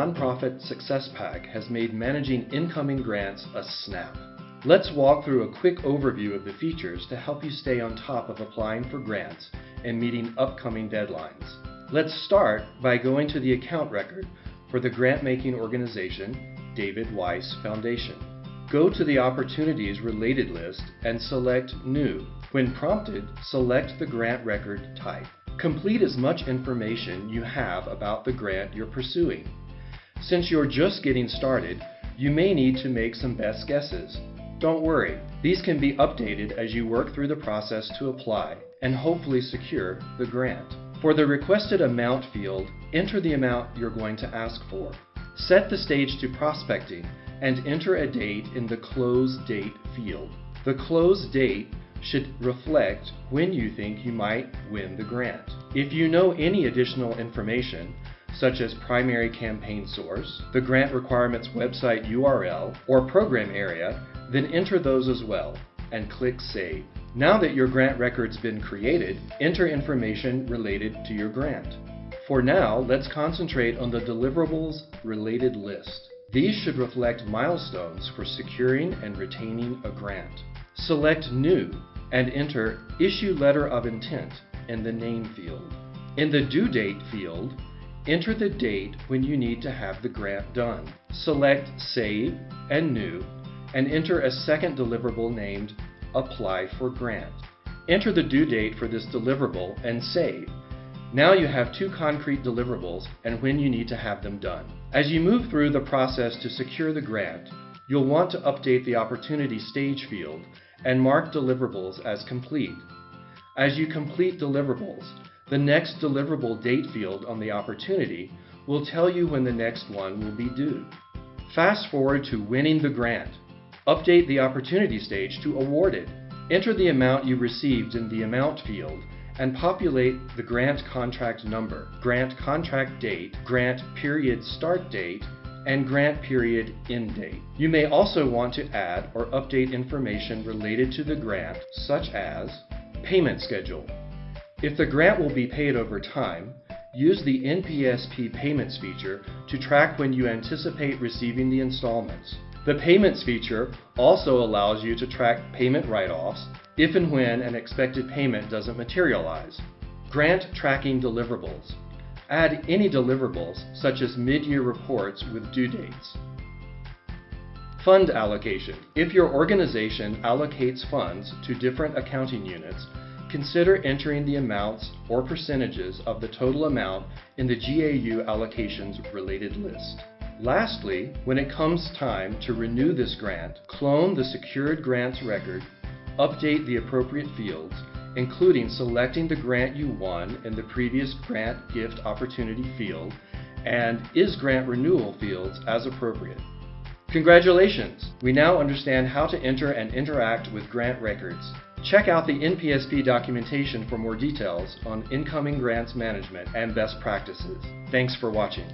Nonprofit Success Pack has made managing incoming grants a snap. Let's walk through a quick overview of the features to help you stay on top of applying for grants and meeting upcoming deadlines. Let's start by going to the account record for the grant-making organization David Weiss Foundation. Go to the Opportunities Related list and select New. When prompted, select the grant record type. Complete as much information you have about the grant you're pursuing. Since you're just getting started, you may need to make some best guesses. Don't worry, these can be updated as you work through the process to apply and hopefully secure the grant. For the requested amount field, enter the amount you're going to ask for. Set the stage to prospecting and enter a date in the close date field. The close date should reflect when you think you might win the grant. If you know any additional information, such as primary campaign source, the grant requirements website URL, or program area, then enter those as well and click Save. Now that your grant record's been created, enter information related to your grant. For now, let's concentrate on the deliverables related list. These should reflect milestones for securing and retaining a grant. Select New and enter Issue Letter of Intent in the Name field. In the Due Date field, enter the date when you need to have the grant done. Select Save and New and enter a second deliverable named Apply for Grant. Enter the due date for this deliverable and save. Now you have two concrete deliverables and when you need to have them done. As you move through the process to secure the grant, you'll want to update the Opportunity Stage field and mark deliverables as complete. As you complete deliverables, the next deliverable date field on the opportunity will tell you when the next one will be due. Fast forward to winning the grant. Update the opportunity stage to awarded. Enter the amount you received in the amount field and populate the grant contract number, grant contract date, grant period start date, and grant period end date. You may also want to add or update information related to the grant, such as payment schedule. If the grant will be paid over time, use the NPSP payments feature to track when you anticipate receiving the installments. The payments feature also allows you to track payment write-offs if and when an expected payment doesn't materialize. Grant tracking deliverables. Add any deliverables, such as mid-year reports with due dates. Fund allocation. If your organization allocates funds to different accounting units, consider entering the amounts or percentages of the total amount in the GAU allocations related list. Lastly, when it comes time to renew this grant, clone the secured grants record, update the appropriate fields, including selecting the grant you won in the previous grant gift opportunity field and is grant renewal fields as appropriate. Congratulations! We now understand how to enter and interact with grant records. Check out the NPSP documentation for more details on incoming grants management and best practices. Thanks for watching.